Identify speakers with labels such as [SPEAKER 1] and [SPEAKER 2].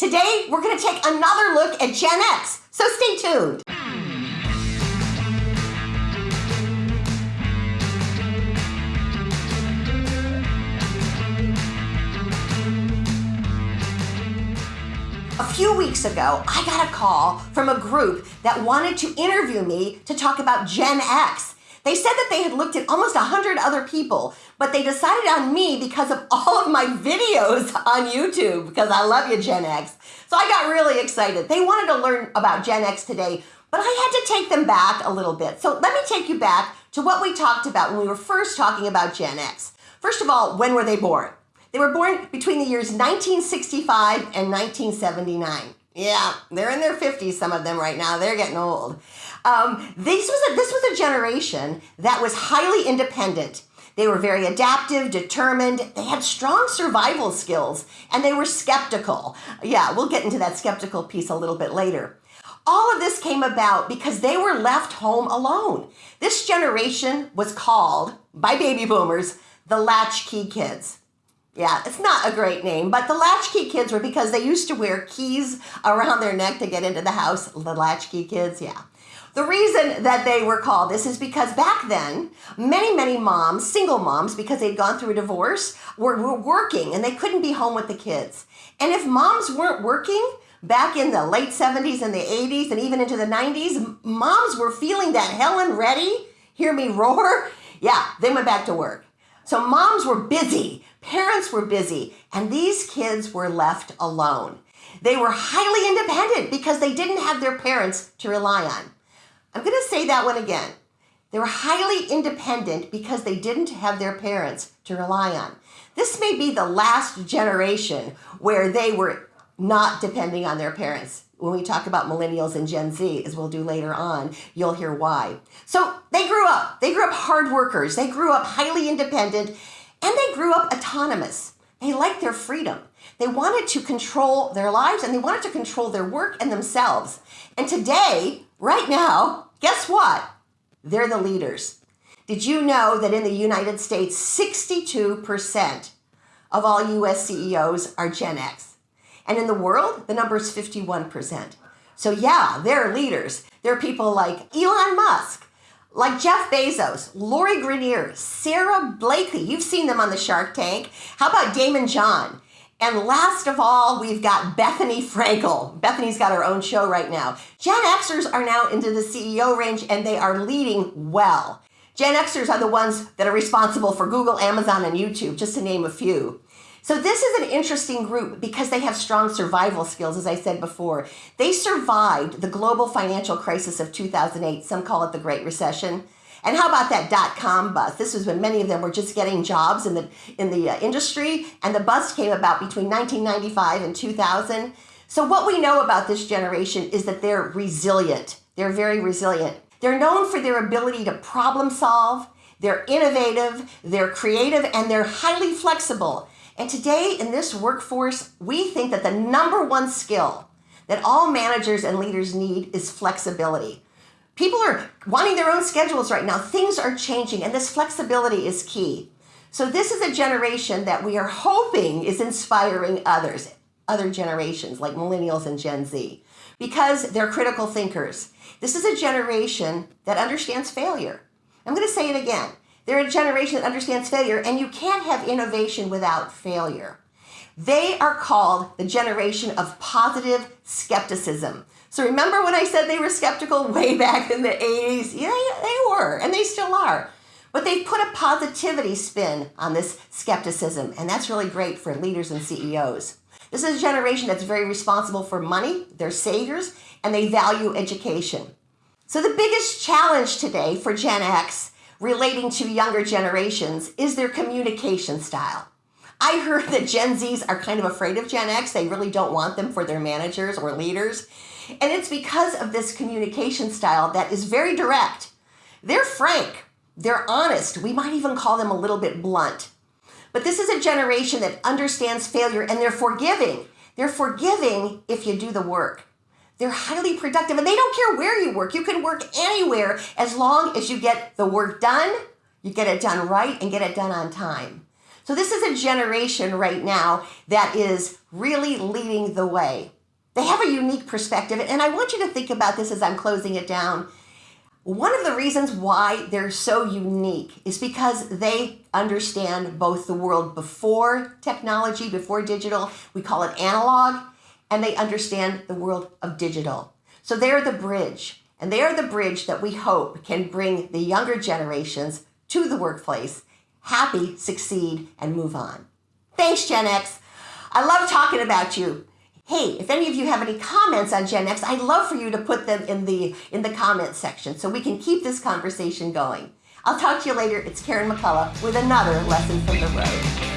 [SPEAKER 1] Today, we're going to take another look at Gen X, so stay tuned. A few weeks ago, I got a call from a group that wanted to interview me to talk about Gen X. They said that they had looked at almost 100 other people, but they decided on me because of all of my videos on YouTube, because I love you, Gen X. So I got really excited. They wanted to learn about Gen X today, but I had to take them back a little bit. So let me take you back to what we talked about when we were first talking about Gen X. First of all, when were they born? They were born between the years 1965 and 1979. Yeah, they're in their 50s, some of them right now. They're getting old. Um, this, was a, this was a generation that was highly independent. They were very adaptive, determined, they had strong survival skills, and they were skeptical. Yeah, we'll get into that skeptical piece a little bit later. All of this came about because they were left home alone. This generation was called, by baby boomers, the latchkey kids. Yeah, it's not a great name, but the latchkey kids were because they used to wear keys around their neck to get into the house. The latchkey kids, yeah. The reason that they were called this is because back then, many, many moms, single moms, because they'd gone through a divorce, were, were working and they couldn't be home with the kids. And if moms weren't working, back in the late 70s and the 80s and even into the 90s, moms were feeling that Helen Reddy, hear me roar? Yeah, they went back to work. So moms were busy, parents were busy, and these kids were left alone. They were highly independent because they didn't have their parents to rely on. I'm going to say that one again. They were highly independent because they didn't have their parents to rely on. This may be the last generation where they were not depending on their parents. When we talk about millennials and Gen Z, as we'll do later on, you'll hear why. So they grew up. They grew up hard workers. They grew up highly independent and they grew up autonomous. They liked their freedom. They wanted to control their lives and they wanted to control their work and themselves. And today, right now, guess what? They're the leaders. Did you know that in the United States, 62% of all US CEOs are Gen X? And in the world, the number is 51%. So yeah, they're leaders. They're people like Elon Musk, like Jeff Bezos, Lori Greiner, Sara Blakely. You've seen them on the Shark Tank. How about Daymond John? And last of all, we've got Bethenny Frankel. Bethenny's got her own show right now. Gen Xers are now into the CEO range and they are leading well. Gen Xers are the ones that are responsible for Google, Amazon, and YouTube, just to name a few. So this is an interesting group because they have strong survival skills, as I said before. They survived the global financial crisis of 2008. Some call it the Great Recession. And how about that dot-com bust? This was when many of them were just getting jobs in the, in the uh, industry, and the bust came about between 1995 and 2000. So what we know about this generation is that they're resilient. They're very resilient. They're known for their ability to problem solve, they're innovative, they're creative, and they're highly flexible. And today in this workforce, we think that the number one skill that all managers and leaders need is flexibility. People are wanting their own schedules right now. Things are changing and this flexibility is key. So this is a generation that we are hoping is inspiring others, other generations like millennials and Gen Z, because they're critical thinkers. This is a generation that understands failure. I'm going to say it again. They're a generation that understands failure and you can't have innovation without failure. They are called the generation of positive skepticism. So remember when I said they were skeptical way back in the 80s? Yeah, they were, and they still are. But they've put a positivity spin on this skepticism, and that's really great for leaders and CEOs. This is a generation that's very responsible for money, they're saviors, and they value education. So the biggest challenge today for Gen X relating to younger generations is their communication style. I heard that Gen Zs are kind of afraid of Gen X. They really don't want them for their managers or leaders. And it's because of this communication style that is very direct. They're frank, they're honest. We might even call them a little bit blunt. But this is a generation that understands failure and they're forgiving. They're forgiving if you do the work. They're highly productive and they don't care where you work. You can work anywhere as long as you get the work done, you get it done right and get it done on time. So this is a generation right now that is really leading the way. They have a unique perspective, and I want you to think about this as I'm closing it down. One of the reasons why they're so unique is because they understand both the world before technology, before digital, we call it analog, and they understand the world of digital. So they're the bridge, and they are the bridge that we hope can bring the younger generations to the workplace, happy, succeed, and move on. Thanks, Gen X. I love talking about you. Hey, if any of you have any comments on Gen X, I'd love for you to put them in the in the comments section so we can keep this conversation going. I'll talk to you later. It's Karen McCullough with another lesson from the road.